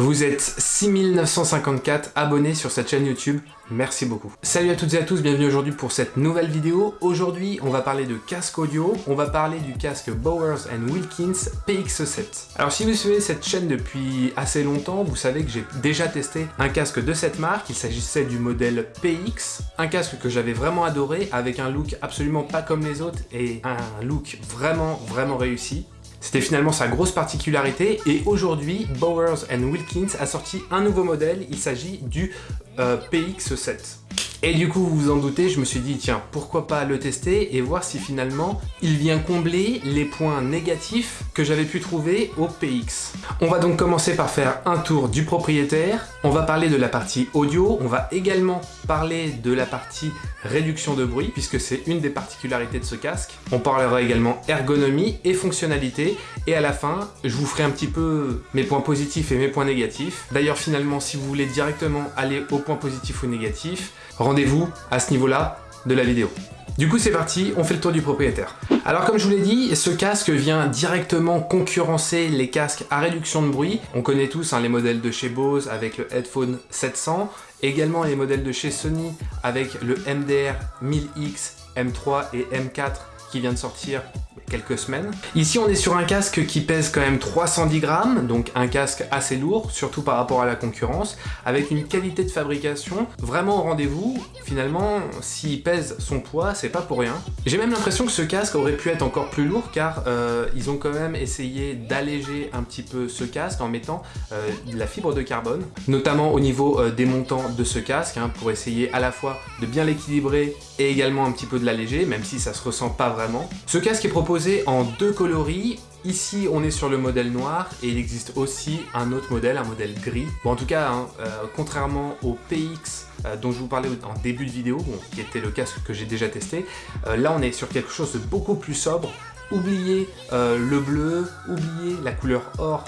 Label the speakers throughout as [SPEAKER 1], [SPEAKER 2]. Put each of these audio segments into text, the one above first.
[SPEAKER 1] Vous êtes 6954 abonnés sur cette chaîne YouTube, merci beaucoup. Salut à toutes et à tous, bienvenue aujourd'hui pour cette nouvelle vidéo. Aujourd'hui, on va parler de casque audio, on va parler du casque Bowers Wilkins PX7. Alors si vous suivez cette chaîne depuis assez longtemps, vous savez que j'ai déjà testé un casque de cette marque, il s'agissait du modèle PX, un casque que j'avais vraiment adoré, avec un look absolument pas comme les autres et un look vraiment vraiment réussi. C'était finalement sa grosse particularité et aujourd'hui, Bowers Wilkins a sorti un nouveau modèle, il s'agit du euh, PX7. Et du coup, vous vous en doutez, je me suis dit, tiens, pourquoi pas le tester et voir si finalement, il vient combler les points négatifs que j'avais pu trouver au PX. On va donc commencer par faire un tour du propriétaire, on va parler de la partie audio, on va également parler de la partie réduction de bruit, puisque c'est une des particularités de ce casque. On parlera également ergonomie et fonctionnalité, et à la fin, je vous ferai un petit peu mes points positifs et mes points négatifs. D'ailleurs, finalement, si vous voulez directement aller aux points positifs ou négatifs, rendez-vous à ce niveau-là de la vidéo. Du coup, c'est parti, on fait le tour du propriétaire. Alors comme je vous l'ai dit, ce casque vient directement concurrencer les casques à réduction de bruit. On connaît tous hein, les modèles de chez Bose avec le Headphone 700, également les modèles de chez Sony avec le MDR 1000X, M3 et M4 qui vient de sortir quelques semaines. Ici, on est sur un casque qui pèse quand même 310 grammes, donc un casque assez lourd, surtout par rapport à la concurrence, avec une qualité de fabrication vraiment au rendez-vous. Finalement, s'il pèse son poids, c'est pas pour rien. J'ai même l'impression que ce casque aurait pu être encore plus lourd, car euh, ils ont quand même essayé d'alléger un petit peu ce casque en mettant euh, de la fibre de carbone, notamment au niveau euh, des montants de ce casque, hein, pour essayer à la fois de bien l'équilibrer et également un petit peu de l'alléger, même si ça se ressent pas vraiment. Ce casque est proposé en deux coloris. Ici, on est sur le modèle noir et il existe aussi un autre modèle, un modèle gris. Bon, en tout cas, hein, euh, contrairement au PX euh, dont je vous parlais en début de vidéo, qui était le casque que j'ai déjà testé, euh, là on est sur quelque chose de beaucoup plus sobre, oubliez le bleu, oubliez la couleur or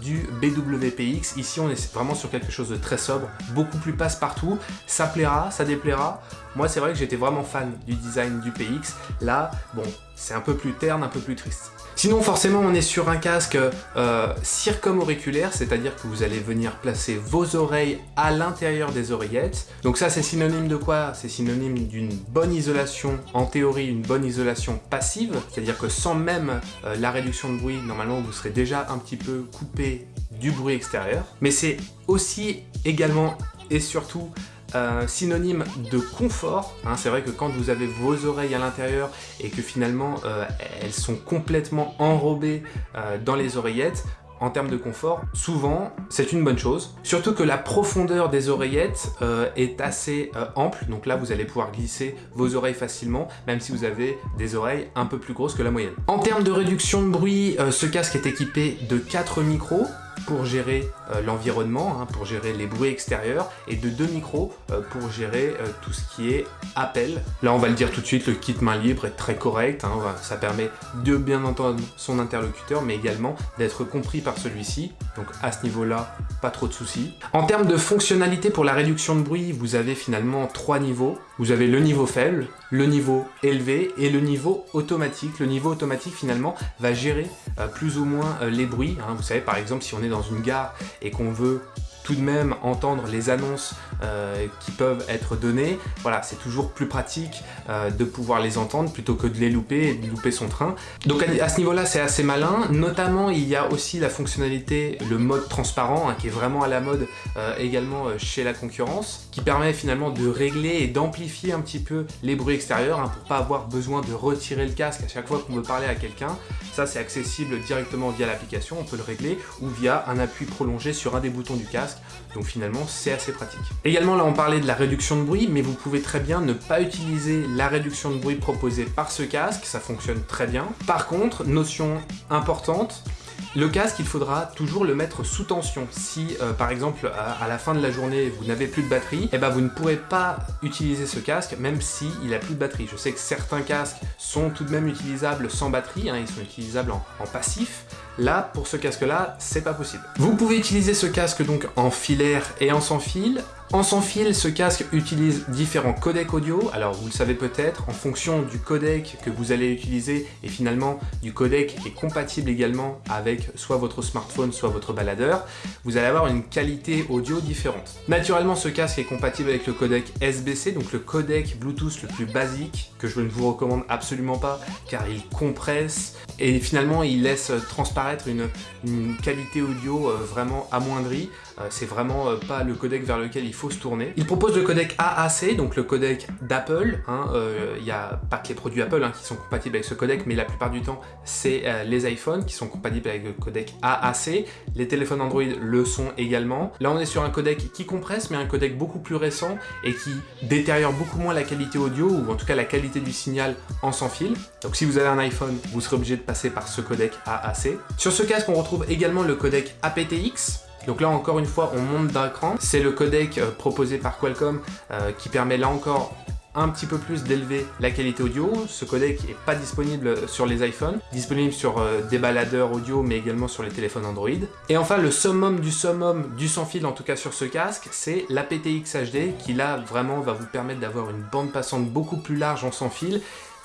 [SPEAKER 1] du BWPX. Ici, on est vraiment sur quelque chose de très sobre, beaucoup plus passe-partout. Ça plaira, ça déplaira. Moi, c'est vrai que j'étais vraiment fan du design du PX. Là, bon, c'est un peu plus terne, un peu plus triste. Sinon, forcément, on est sur un casque euh, circumauriculaire, c'est-à-dire que vous allez venir placer vos oreilles à l'intérieur des oreillettes. Donc ça, c'est synonyme de quoi? C'est synonyme d'une bonne isolation, en théorie, une bonne isolation passive, c'est-à-dire que sans même euh, la réduction de bruit, normalement, vous serez déjà un petit peu coupé du bruit extérieur. Mais c'est aussi également et surtout euh, synonyme de confort. Hein. c'est vrai que quand vous avez vos oreilles à l'intérieur et que finalement euh, elles sont complètement enrobées euh, dans les oreillettes, en termes de confort, souvent c'est une bonne chose. Surtout que la profondeur des oreillettes est assez ample, donc là vous allez pouvoir glisser vos oreilles facilement, même si vous avez des oreilles un peu plus grosses que la moyenne. En termes de réduction de bruit, ce casque est équipé de 4 micros, pour gérer euh, l'environnement, hein, pour gérer les bruits extérieurs, et de deux micros euh, pour gérer euh, tout ce qui est appel. Là, on va le dire tout de suite, le kit main libre est très correct, hein, ça permet de bien entendre son interlocuteur, mais également d'être compris par celui-ci, donc à ce niveau-là, pas trop de soucis. En termes de fonctionnalité pour la réduction de bruit, vous avez finalement trois niveaux. Vous avez le niveau faible, le niveau élevé et le niveau automatique. Le niveau automatique finalement va gérer plus ou moins les bruits. Hein. Vous savez par exemple si on dans une gare et qu'on veut tout de même entendre les annonces euh, qui peuvent être données. Voilà, c'est toujours plus pratique euh, de pouvoir les entendre plutôt que de les louper et de louper son train. Donc à, ce niveau-là, c'est assez malin. Notamment, il y a aussi la fonctionnalité, le mode transparent, hein, qui est vraiment à la mode euh, également chez la concurrence, qui permet finalement de régler et d'amplifier un petit peu les bruits extérieurs hein, pour pas avoir besoin de retirer le casque à chaque fois qu'on veut parler à quelqu'un. Ça, c'est accessible directement via l'application, on peut le régler, ou via un appui prolongé sur un des boutons du casque. Donc finalement, c'est assez pratique. Également, là, on parlait de la réduction de bruit, mais vous pouvez très bien ne pas utiliser la réduction de bruit proposée par ce casque, ça fonctionne très bien. Par contre, notion importante, le casque, il faudra toujours le mettre sous tension. Si, euh, par exemple, à, la fin de la journée, vous n'avez plus de batterie, eh ben, vous ne pourrez pas utiliser ce casque, même s'il il n'a plus de batterie. Je sais que certains casques sont tout de même utilisables sans batterie, hein, ils sont utilisables en passif, Là, pour ce casque-là, c'est pas possible. Vous pouvez utiliser ce casque donc en filaire et en sans fil, En sans fil, ce casque utilise différents codecs audio. Alors vous le savez peut-être, en fonction du codec que vous allez utiliser et finalement du codec qui est compatible également avec soit votre smartphone, soit votre baladeur, vous allez avoir une qualité audio différente. Naturellement, ce casque est compatible avec le codec SBC, donc le codec Bluetooth le plus basique, que je ne vous recommande absolument pas, car il compresse et finalement il laisse transparaître une, qualité audio euh, vraiment amoindrie. Euh, c'est vraiment euh, pas le codec vers lequel il faut se tourner. Il propose le codec AAC, donc le codec d'Apple. Hein, il n'y a pas que les produits Apple hein, qui sont compatibles avec ce codec, mais la plupart du temps, c'est les iPhones qui sont compatibles avec le codec AAC. Les téléphones Android le sont également. Là, on est sur un codec qui compresse, mais un codec beaucoup plus récent et qui détériore beaucoup moins la qualité audio, ou en tout cas la qualité du signal en sans fil. Donc si vous avez un iPhone, vous serez obligé de passer par ce codec AAC. Sur ce casque, on retrouve également le codec aptX, donc là encore une fois on monte d'un cran, c'est le codec euh, proposé par Qualcomm euh, qui permet là encore un petit peu plus d'élever la qualité audio. Ce codec n'est pas disponible sur les iPhones, disponible sur euh, des baladeurs audio mais également sur les téléphones Android. Et enfin le summum du summum du sans fil en tout cas sur ce casque, c'est l'aptX HD qui là vraiment va vous permettre d'avoir une bande passante beaucoup plus large en sans fil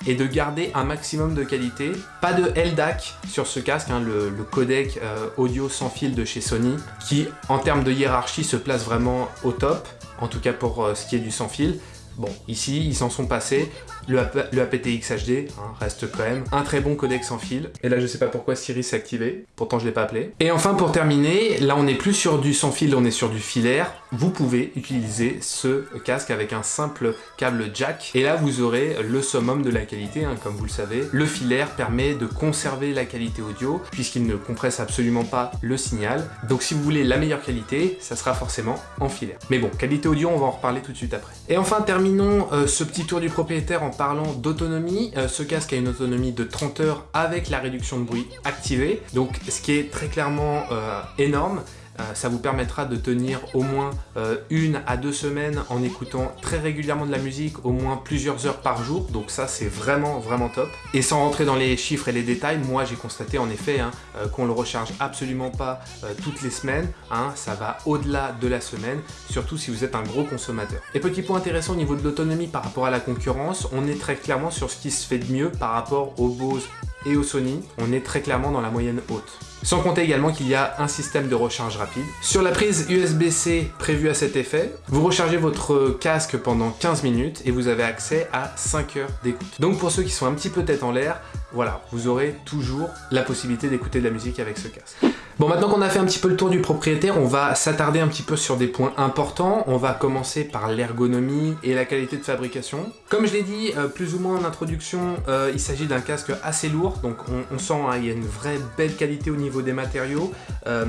[SPEAKER 1] et de garder un maximum de qualité. Pas de LDAC sur ce casque, hein, le, codec euh, audio sans fil de chez Sony, qui en termes de hiérarchie se place vraiment au top, en tout cas pour euh, ce qui est du sans fil. Bon, ici, ils s'en sont passés. Le, aptX HD hein, reste quand même un très bon codec sans fil. Et là, je sais pas pourquoi Siri s'est activé. Pourtant, je l'ai pas appelé. Et enfin, pour terminer, là, on n'est plus sur du sans fil, on est sur du filaire. Vous pouvez utiliser ce casque avec un simple câble jack. Et là, vous aurez le summum de la qualité, hein, comme vous le savez. Le filaire permet de conserver la qualité audio, puisqu'il ne compresse absolument pas le signal. Donc, si vous voulez la meilleure qualité, ça sera forcément en filaire. Mais bon, qualité audio, on va en reparler tout de suite après. Et enfin, terminons euh, ce petit tour du propriétaire en parlant d'autonomie. Euh, ce casque a une autonomie de 30 heures avec la réduction de bruit activée. Donc, ce qui est très clairement euh, énorme. Euh, ça vous permettra de tenir au moins euh, une à deux semaines en écoutant très régulièrement de la musique, au moins plusieurs heures par jour. Donc ça, c'est vraiment, vraiment top. Et sans rentrer dans les chiffres et les détails, moi, j'ai constaté en effet hein, euh, qu'on le recharge absolument pas toutes les semaines. Hein. ça va au-delà de la semaine, surtout si vous êtes un gros consommateur. Et petit point intéressant au niveau de l'autonomie par rapport à la concurrence, on est très clairement sur ce qui se fait de mieux par rapport aux Bose et au Sony. On est très clairement dans la moyenne haute. Sans compter également qu'il y a un système de recharge rapide. Sur la prise USB-C prévue à cet effet, vous rechargez votre casque pendant 15 minutes et vous avez accès à 5 heures d'écoute. Donc pour ceux qui sont un petit peu tête en l'air, voilà, vous aurez toujours la possibilité d'écouter de la musique avec ce casque. Bon, maintenant qu'on a fait un petit peu le tour du propriétaire, on va s'attarder un petit peu sur des points importants. On va commencer par l'ergonomie et la qualité de fabrication. Comme je l'ai dit, euh, plus ou moins en introduction, euh, il s'agit d'un casque assez lourd, donc on, sent hein, il y a une vraie belle qualité au niveau des matériaux, euh,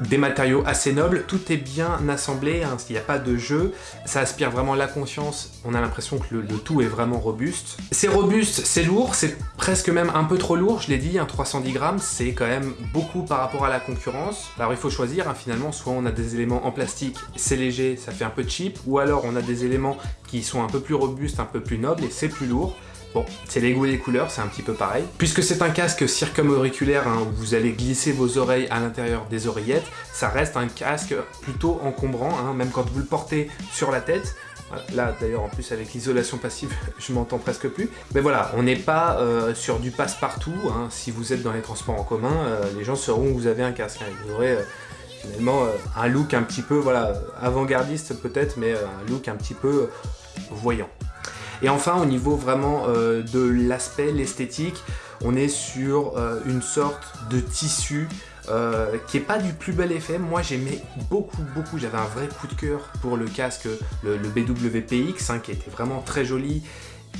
[SPEAKER 1] des matériaux assez nobles, tout est bien assemblé, hein, il n'y a pas de jeu, ça aspire vraiment la confiance, on a l'impression que le, tout est vraiment robuste. C'est robuste, c'est lourd, c'est presque même un peu trop lourd, je l'ai dit, 310 grammes, c'est quand même beaucoup par rapport à la Alors il faut choisir, hein, finalement, soit on a des éléments en plastique, c'est léger, ça fait un peu cheap, ou alors on a des éléments qui sont un peu plus robustes, un peu plus nobles, et c'est plus lourd. Bon, c'est les goûts et les couleurs, c'est un petit peu pareil. Puisque c'est un casque circumauriculaire hein, où vous allez glisser vos oreilles à l'intérieur des oreillettes, ça reste un casque plutôt encombrant, hein, même quand vous le portez sur la tête. Là, d'ailleurs, en plus, avec l'isolation passive, je m'entends presque plus. Mais voilà, on n'est pas euh, sur du passe-partout. Hein. Si vous êtes dans les transports en commun, euh, les gens sauront que vous avez un casque. Hein. Vous aurez euh, finalement un look un petit peu, voilà, avant-gardiste peut-être, mais un look un petit peu voyant. Et enfin, au niveau vraiment de l'aspect, l'esthétique, on est sur une sorte de tissu euh, qui est pas du plus bel effet. Moi j'aimais beaucoup beaucoup, j'avais un vrai coup de cœur pour le casque, le, BWPX, hein, qui était vraiment très joli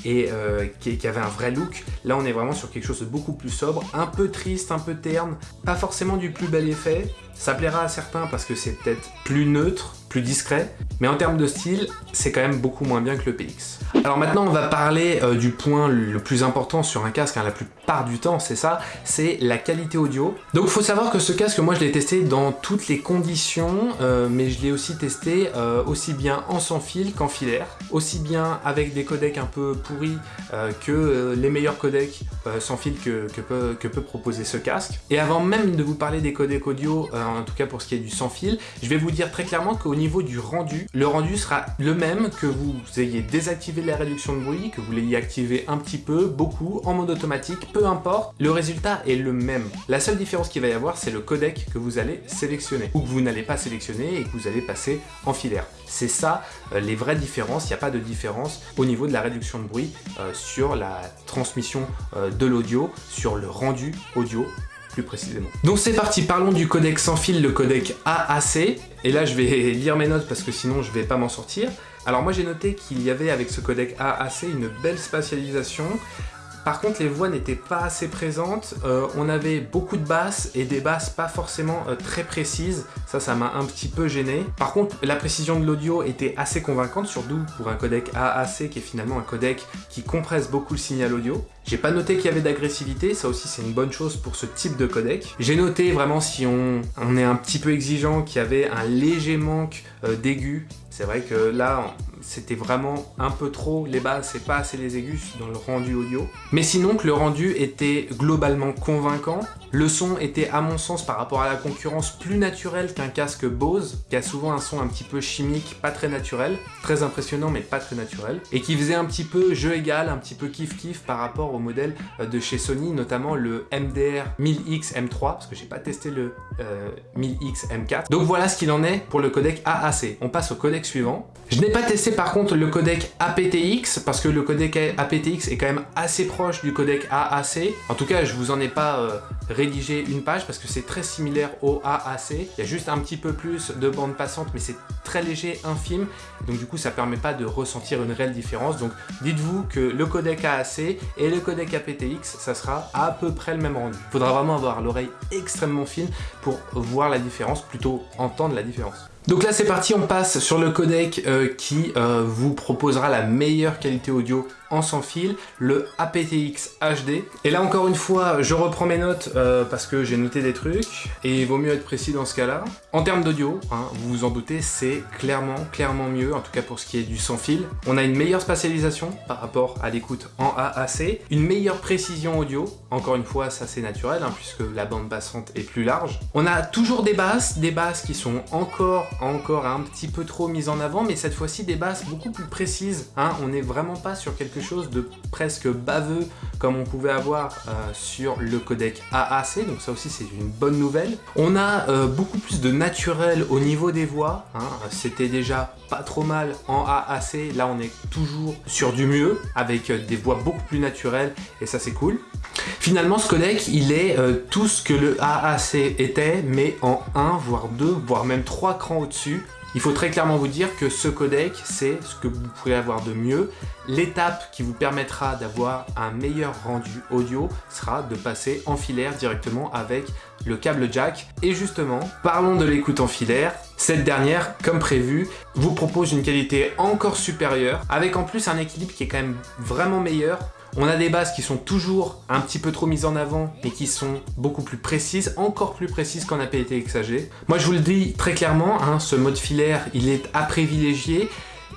[SPEAKER 1] et euh, qui, qui, avait un vrai look. Là on est vraiment sur quelque chose de beaucoup plus sobre, un peu triste, un peu terne, pas forcément du plus bel effet. Ça plaira à certains parce que c'est peut-être plus neutre, plus discret, mais en termes de style, c'est quand même beaucoup moins bien que le PX. Alors maintenant, on va parler euh, du point le plus important sur un casque, hein, la plupart du temps, c'est ça, c'est la qualité audio. Donc il faut savoir que ce casque, moi je l'ai testé dans toutes les conditions, euh, mais je l'ai aussi testé euh, aussi bien en sans fil qu'en filaire, aussi bien avec des codecs un peu pourris que les meilleurs codecs sans fil que, peut, que, peut, proposer ce casque. Et avant même de vous parler des codecs audio en tout cas pour ce qui est du sans fil. Je vais vous dire très clairement qu'au niveau du rendu, le rendu sera le même que vous ayez désactivé la réduction de bruit, que vous l'ayez activé un petit peu, beaucoup, en mode automatique, peu importe, le résultat est le même. La seule différence qu'il va y avoir, c'est le codec que vous allez sélectionner, ou que vous n'allez pas sélectionner et que vous allez passer en filaire. C'est ça euh, les vraies différences, il n'y a pas de différence au niveau de la réduction de bruit euh, sur la transmission euh, de l'audio, sur le rendu audio précisément. Donc c'est parti, parlons du codec sans fil, le codec AAC. Et là je vais lire mes notes parce que sinon je vais pas m'en sortir. Alors moi j'ai noté qu'il y avait avec ce codec AAC une belle spatialisation par contre, les voix n'étaient pas assez présentes. Euh, on avait beaucoup de basses et des basses pas forcément euh, très précises. Ça, ça m'a un petit peu gêné. Par contre, la précision de l'audio était assez convaincante, surtout pour un codec AAC qui est finalement un codec qui compresse beaucoup le signal audio. J'ai pas noté qu'il y avait d'agressivité, ça aussi c'est une bonne chose pour ce type de codec. J'ai noté vraiment si on, est un petit peu exigeant qu'il y avait un léger manque euh, d'aigus. C'est vrai que là, c'était vraiment un peu trop les basses et pas assez les aigus dans le rendu audio. Mais sinon que le rendu était globalement convaincant, le son était à mon sens par rapport à la concurrence plus naturel qu'un casque Bose, qui a souvent un son un petit peu chimique, pas très naturel, très impressionnant mais pas très naturel, et qui faisait un petit peu jeu égal, un petit peu kiff-kiff par rapport au modèle euh, de chez Sony, notamment le MDR 1000X M3, parce que j'ai pas testé le 1000X euh, M4. Donc voilà ce qu'il en est pour le codec AAC. On passe au codec suivant. Je n'ai pas testé par contre le codec aptX, parce que le codec aptX est quand même assez proche du codec AAC. En tout cas, je vous en ai pas euh, rédiger une page parce que c'est très similaire au AAC. Il y a juste un petit peu plus de bande passante, mais c'est très léger, infime. Donc du coup, ça permet pas de ressentir une réelle différence. Donc dites-vous que le codec AAC et le codec aptX, ça sera à peu près le même rendu. Il faudra vraiment avoir l'oreille extrêmement fine pour voir la différence, plutôt entendre la différence. Donc là c'est parti, on passe sur le codec euh, qui euh, vous proposera la meilleure qualité audio en sans fil, le aptX HD. Et là encore une fois, je reprends mes notes euh, parce que j'ai noté des trucs et il vaut mieux être précis dans ce cas-là. En termes d'audio, hein, vous vous en doutez, c'est clairement, clairement mieux, en tout cas pour ce qui est du sans fil. On a une meilleure spatialisation par rapport à l'écoute en AAC, une meilleure précision audio, encore une fois ça c'est naturel hein, puisque la bande passante est plus large. On a toujours des basses, des basses qui sont encore encore un petit peu trop mise en avant, mais cette fois-ci des basses beaucoup plus précises. Hein. On n'est vraiment pas sur quelque chose de presque baveux comme on pouvait avoir euh, sur le codec AAC, donc ça aussi c'est une bonne nouvelle. On a euh, beaucoup plus de naturel au niveau des voix, hein. c'était déjà pas trop mal en AAC, là on est toujours sur du mieux, avec euh, des voix beaucoup plus naturelles, et ça c'est cool. Finalement, ce codec, il est tout ce que le AAC était, mais en 1, voire 2, voire même 3 crans au-dessus. Il faut très clairement vous dire que ce codec, c'est ce que vous pouvez avoir de mieux. L'étape qui vous permettra d'avoir un meilleur rendu audio sera de passer en filaire directement avec le câble jack. Et justement, parlons de l'écoute en filaire. Cette dernière, comme prévu, vous propose une qualité encore supérieure, avec en plus un équilibre qui est quand même vraiment meilleur on a des bases qui sont toujours un petit peu trop mises en avant et qui sont beaucoup plus précises, encore plus précises qu'en aptX AG. Moi je vous le dis très clairement, hein, ce mode filaire il est à privilégier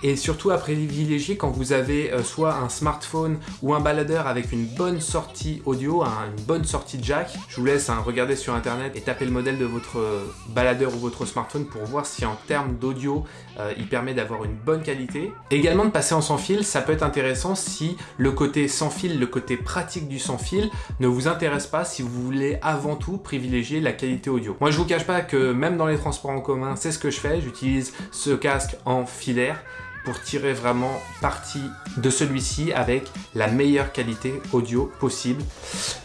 [SPEAKER 1] et surtout à privilégier quand vous avez euh, soit un smartphone ou un baladeur avec une bonne sortie audio, une bonne sortie jack. Je vous laisse hein, regarder sur internet et taper le modèle de votre euh, baladeur ou votre smartphone pour voir si en termes d'audio euh, il permet d'avoir une bonne qualité. Également de passer en sans fil, ça peut être intéressant si le côté sans fil, le côté pratique du sans fil ne vous intéresse pas si vous voulez avant tout privilégier la qualité audio. Moi je vous cache pas que même dans les transports en commun, c'est ce que je fais, j'utilise ce casque en filaire pour tirer vraiment parti de celui-ci avec la meilleure qualité audio possible.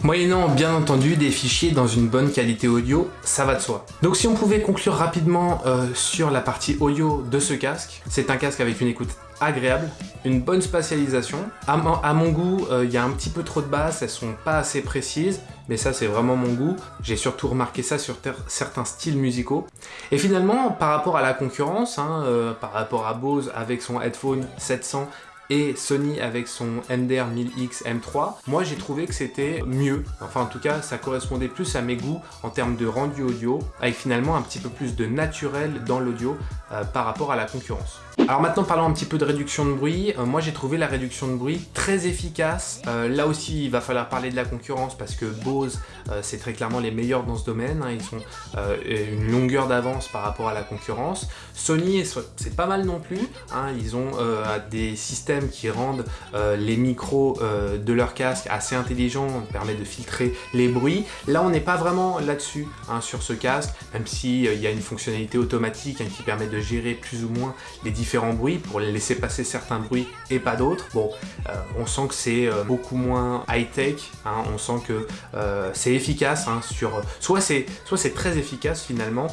[SPEAKER 1] Moyennant bien entendu des fichiers dans une bonne qualité audio, ça va de soi. Donc si on pouvait conclure rapidement euh, sur la partie audio de ce casque, c'est un casque avec une écoute agréable, une bonne spatialisation. À, mon goût, euh, il y a un petit peu trop de basses, elles sont pas assez précises, mais ça c'est vraiment mon goût. J'ai surtout remarqué ça sur certains styles musicaux. Et finalement, par rapport à la concurrence, hein, euh, par rapport à Bose avec son headphone 700 et Sony avec son MDR 1000X M3, moi j'ai trouvé que c'était mieux. Enfin en tout cas ça correspondait plus à mes goûts en termes de rendu audio, avec finalement un petit peu plus de naturel dans l'audio par rapport à la concurrence. Alors maintenant parlons un petit peu de réduction de bruit. Euh, moi j'ai trouvé la réduction de bruit très efficace. Euh, là aussi il va falloir parler de la concurrence parce que Bose euh, c'est très clairement les meilleurs dans ce domaine. Hein. Ils sont une longueur d'avance par rapport à la concurrence. Sony c'est pas mal non plus. Hein. Ils ont des systèmes qui rendent les micros de leur casque assez intelligents, on permet de filtrer les bruits. Là on n'est pas vraiment là-dessus hein, sur ce casque, même s'il y a une fonctionnalité automatique qui permet de gérer plus ou moins les différents bruits pour laisser passer certains bruits et pas d'autres. Bon, euh, on sent que c'est euh, beaucoup moins high-tech, hein. on sent que euh, c'est efficace hein, sur... Soit c'est soit c'est très efficace finalement,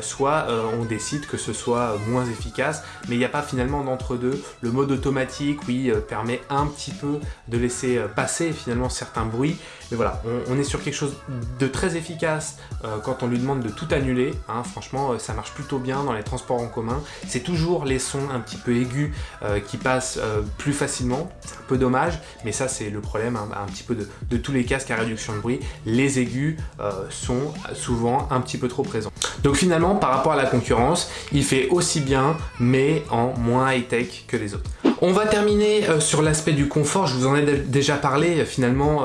[SPEAKER 1] soit on décide que ce soit moins efficace, mais il n'y a pas finalement d'entre-deux. Le mode automatique, oui, permet un petit peu de laisser passer finalement certains bruits, mais voilà, on, est sur quelque chose de très efficace quand on lui demande de tout annuler. Hein. franchement, ça marche plutôt bien dans les transports en commun. C'est toujours les sons un petit peu aigu euh, qui passe euh, plus facilement. Un peu dommage, mais ça c'est le problème hein, un petit peu de, tous les casques à réduction de bruit. Les aigus euh, sont souvent un petit peu trop présents. Donc finalement, par rapport à la concurrence, il fait aussi bien, mais en moins high-tech que les autres. On va terminer sur l'aspect du confort, je vous en ai déjà parlé finalement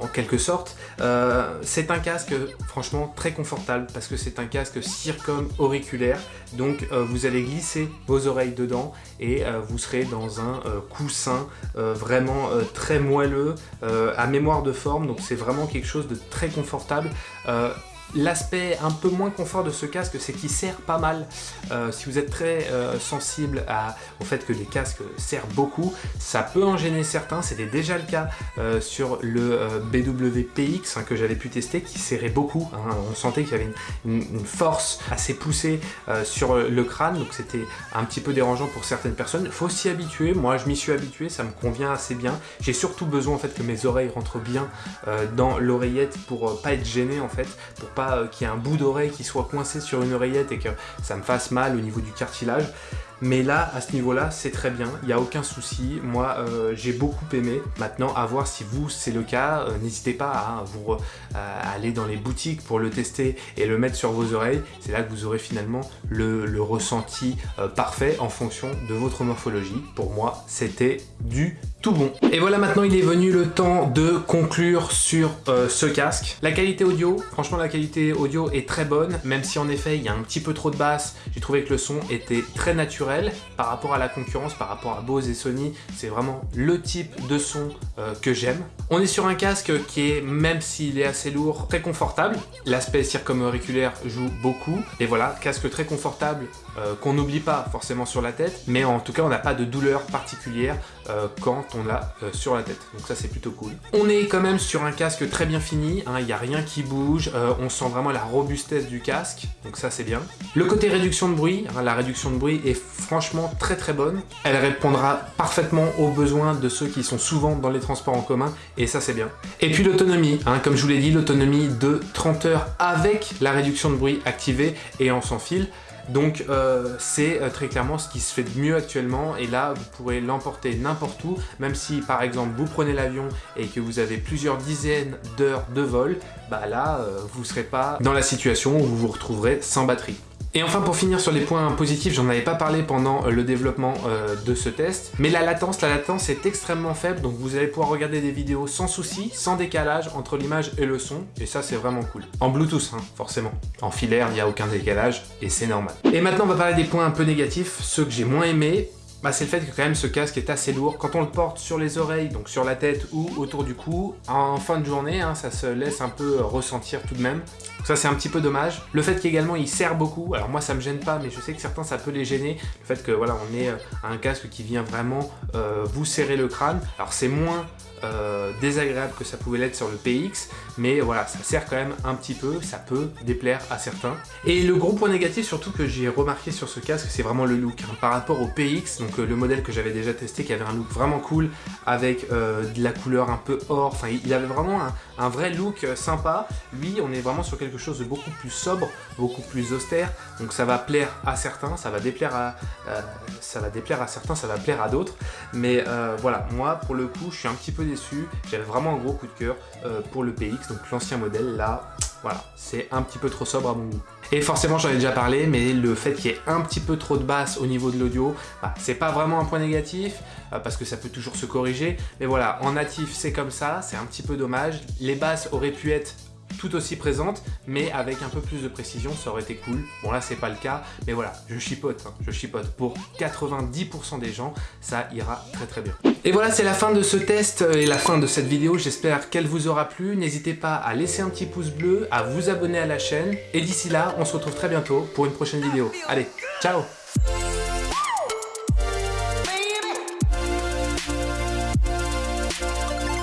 [SPEAKER 1] en quelque sorte. c'est un casque franchement très confortable parce que c'est un casque circum auriculaire donc vous allez glisser vos oreilles dedans et euh, vous serez dans un euh, coussin euh, vraiment très moelleux, à mémoire de forme, donc c'est vraiment quelque chose de très confortable. L'aspect un peu moins confort de ce casque, c'est qu'il serre pas mal. Euh, si vous êtes très euh, sensible au fait que les casques serrent beaucoup, ça peut en gêner certains. C'était déjà le cas euh, sur le BWPX hein, que j'avais pu tester, qui serrait beaucoup. Hein. On sentait qu'il y avait une, force assez poussée sur le crâne, donc c'était un petit peu dérangeant pour certaines personnes. Faut s'y habituer. Moi, je m'y suis habitué, ça me convient assez bien. J'ai surtout besoin en fait que mes oreilles rentrent bien dans l'oreillette pour pas être gêné en fait, euh, qu'il y ait un bout d'oreille qui soit coincé sur une oreillette et que ça me fasse mal au niveau du cartilage. Mais là, à ce niveau-là, c'est très bien, il n'y a aucun souci. Moi, euh, j'ai beaucoup aimé. Maintenant, à voir si vous, c'est le cas. Euh, n'hésitez pas à, vous, aller dans les boutiques pour le tester et le mettre sur vos oreilles. C'est là que vous aurez finalement le, ressenti parfait en fonction de votre morphologie. Pour moi, c'était du tout bon. Et voilà, maintenant, il est venu le temps de conclure sur ce casque. La qualité audio, franchement, la qualité audio est très bonne, même si en effet, il y a un petit peu trop de basse. J'ai trouvé que le son était très naturel par rapport à la concurrence, par rapport à Bose et Sony. C'est vraiment le type de son euh, que j'aime. On est sur un casque qui est, même s'il est assez lourd, très confortable. L'aspect circumo-auriculaire joue beaucoup. Et voilà, casque très confortable euh, qu'on n'oublie pas forcément sur la tête. Mais en tout cas, on n'a pas de douleur particulière euh, quand on l'a sur la tête. Donc ça, c'est plutôt cool. On est quand même sur un casque très bien fini. Hein. Il n'y a rien qui bouge. on sent vraiment la robustesse du casque. Donc ça, c'est bien. Le côté réduction de bruit, hein, la réduction de bruit est franchement très très bonne. Elle répondra parfaitement aux besoins de ceux qui sont souvent dans les transports en commun et ça c'est bien. Et puis l'autonomie, hein, comme je vous l'ai dit, l'autonomie de 30 heures avec la réduction de bruit activée et en sans fil. Donc euh, c'est euh, très clairement ce qui se fait de mieux actuellement et là vous pourrez l'emporter n'importe où même si par exemple vous prenez l'avion et que vous avez plusieurs dizaines d'heures de vol bah là euh, vous ne serez pas dans la situation où vous vous retrouverez sans batterie. Et enfin pour finir sur les points positifs, j'en avais pas parlé pendant euh, le développement euh, de ce test, mais la latence, la latence est extrêmement faible, donc vous allez pouvoir regarder des vidéos sans souci, sans décalage entre l'image et le son, et ça c'est vraiment cool. En Bluetooth, hein, forcément. En filaire, il n'y a aucun décalage, et c'est normal. Et maintenant on va parler des points un peu négatifs, ceux que j'ai moins aimés, bah, c'est le fait que quand même ce casque est assez lourd. Quand on le porte sur les oreilles, donc sur la tête ou autour du cou, en fin de journée, hein, ça se laisse un peu ressentir tout de même. ça c'est un petit peu dommage. Le fait qu'également il serre beaucoup, alors moi ça me gêne pas, mais je sais que certains ça peut les gêner. Le fait que voilà, on ait euh, un casque qui vient vraiment euh, vous serrer le crâne. Alors c'est moins euh, désagréable que ça pouvait l'être sur le PX, mais voilà, ça sert quand même un petit peu, ça peut déplaire à certains. Et le gros point négatif surtout que j'ai remarqué sur ce casque, c'est vraiment le look. Hein. Par rapport au PX, donc euh, le modèle que j'avais déjà testé, qui avait un look vraiment cool, avec euh, de la couleur un peu or, enfin il avait vraiment un, vrai look sympa. Lui, on est vraiment sur quelque chose de beaucoup plus sobre, beaucoup plus austère, donc ça va plaire à certains, ça va déplaire à, ça va déplaire à certains, ça va plaire à d'autres, mais voilà, moi pour le coup, je suis un petit peu déçu. J'avais vraiment un gros coup de cœur euh, pour le PX, donc l'ancien modèle. Là, Voilà, c'est un petit peu trop sobre à mon goût. Et forcément, j'en ai déjà parlé, mais le fait qu'il y ait un petit peu trop de basse au niveau de l'audio, bah, c'est pas vraiment un point négatif, euh, parce que ça peut toujours se corriger. Mais voilà, en natif, c'est comme ça, c'est un petit peu dommage. Les basses auraient pu être tout aussi présente, mais avec un peu plus de précision, ça aurait été cool. Bon là, c'est pas le cas, mais voilà, je chipote, hein, je chipote. Pour 90% des gens, ça ira très très bien. Et voilà, c'est la fin de ce test et la fin de cette vidéo. J'espère qu'elle vous aura plu. N'hésitez pas à laisser un petit pouce bleu, à vous abonner à la chaîne. Et d'ici là, on se retrouve très bientôt pour une prochaine vidéo. Allez, ciao